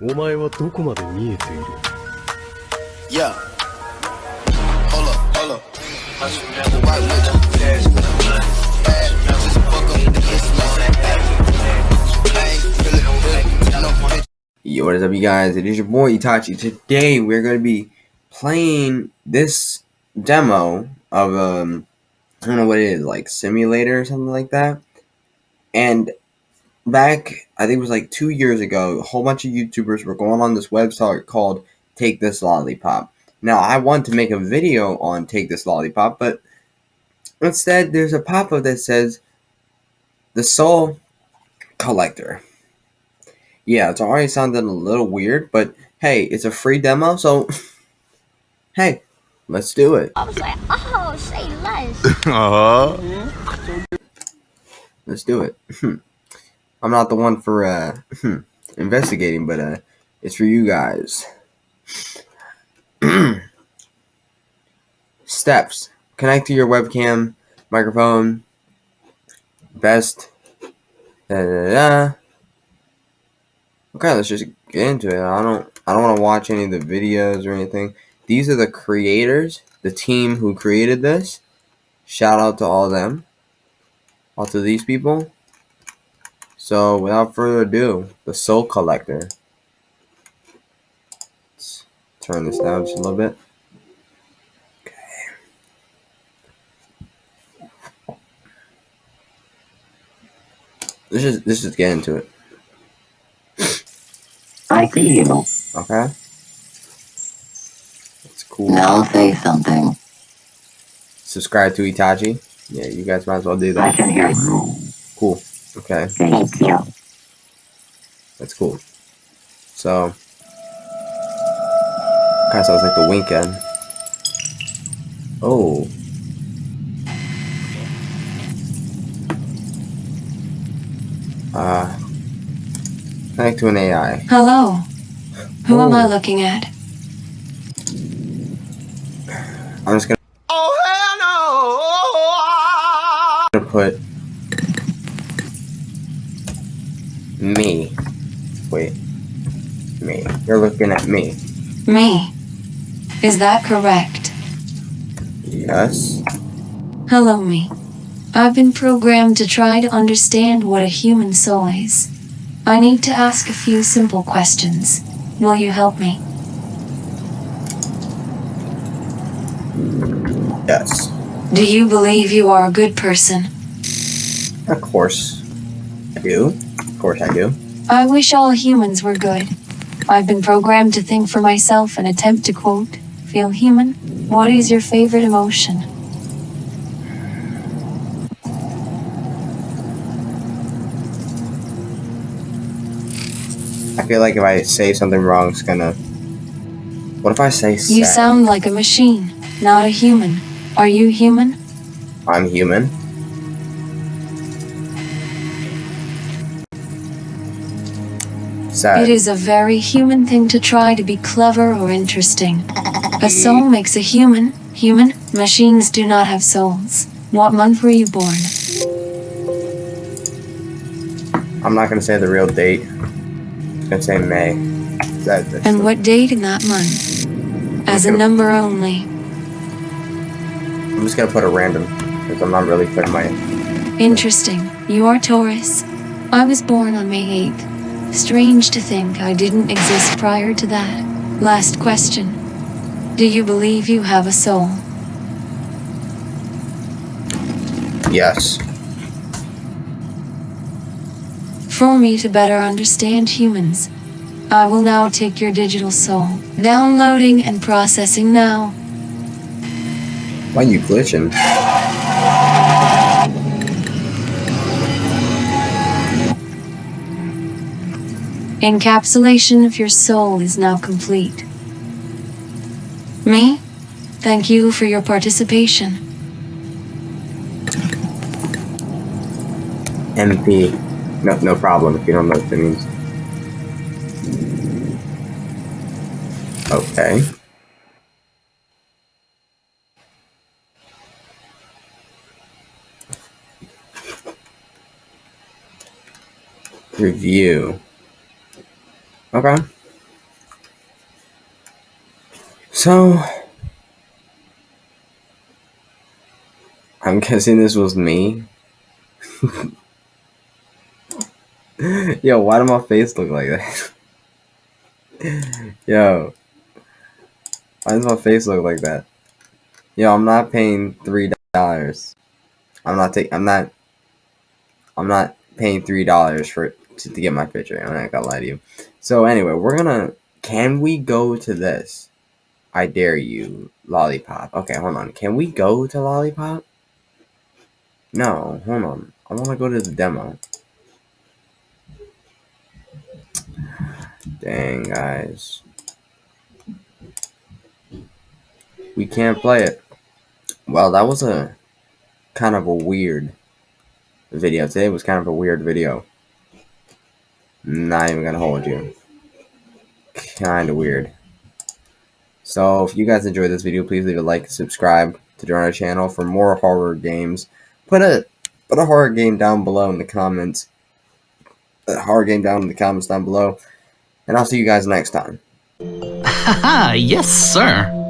お前はどこまで見えている Yeah. Hold up, hold up. Why would you? Bad, just fuck up the I ain't feeling good. No, Yo, what is up, you guys? It is your boy Itachi. Today we're going to be playing this demo of um, I don't know what it is, like simulator or something like that. And back, I think it was like two years ago, a whole bunch of YouTubers were going on this website called Take This Lollipop. Now, I want to make a video on Take This Lollipop, but instead, there's a pop up that says The Soul Collector. Yeah, it's already sounding a little weird, but hey, it's a free demo, so hey, let's do it. I was like, oh, say less. Uh-huh. Let's do it. I'm not the one for uh, investigating, but uh, it's for you guys. Steps. Connect to your webcam, microphone. Best. Da, da, da. Okay, let's just get into it. I don't I don't want to watch any of the videos or anything. These are the creators, the team who created this. Shout out to all of them. All to these people. So without further ado, the Soul Collector. Let's turn this down just a little bit. Okay. Let's just let's just get into it. I see you. Okay. That's cool. Now say something. Subscribe to Itachi. Yeah, you guys might as well do that. I can hear you. Cool. Okay, Thank you. that's cool. So, kind of sounds like the Weeknd. Oh. Uh, connect to an AI. Hello. Who am I Oh. looking at? I'm just gonna, Oh, hell no! gonna put me. Wait, me. You're looking at me. Me. Is that correct? Yes. Hello, me. I've been programmed to try to understand what a human soul is. I need to ask a few simple questions. Will you help me? Yes. Do you believe you are a good person? Of course. I do. Course I do. I wish all humans were good. I've been programmed to think for myself and attempt to quote, feel human. What is your favorite emotion? I feel like if I say something wrong, it's gonna. What if I say You sound like a machine, not a human. Are you human? I'm human. Sad. It is a very human thing to try to be clever or interesting. A soul makes a human. Human machines do not have souls. What month were you born? I'm not gonna say the real date. I'm gonna say May. That, And the- what date in that month? As a number only. I'm just gonna put a random because I'm not really putting my. Interesting. You are Taurus. I was born on May 8th. Strange to think I didn't exist prior to that. Last question. Do you believe you have a soul? Yes. For me to better understand humans, I will now take your digital soul. Downloading and processing now. Why are you glitching? Encapsulation of your soul is now complete. Me? Thank you for your participation. MP. No, no problem if you don't know what that means. Okay. Review. Okay. So, I'm guessing this was me. Yo, why did my face look like that? Yo, why does my face look like that? Yo, I'm not paying three dollars. I'm not taking. I'm not. I'm not paying three dollars for to, to get my picture. I'm not gonna lie to you. So anyway, we're gonna. Can we go to this? I dare you, lollipop. Okay, hold on. Can we go to lollipop? No, hold on. I want to go to the demo. Dang, guys. We can't play it. Well, that was a kind of a weird video. Today was kind of a weird video. Not even gonna hold you. Kind of weird. So, if you guys enjoyed this video, please leave a like, subscribe to join our channel for more horror games. Put a put a horror game down below in the comments. A horror game down in the comments down below. And I'll see you guys next time. Haha, yes, sir.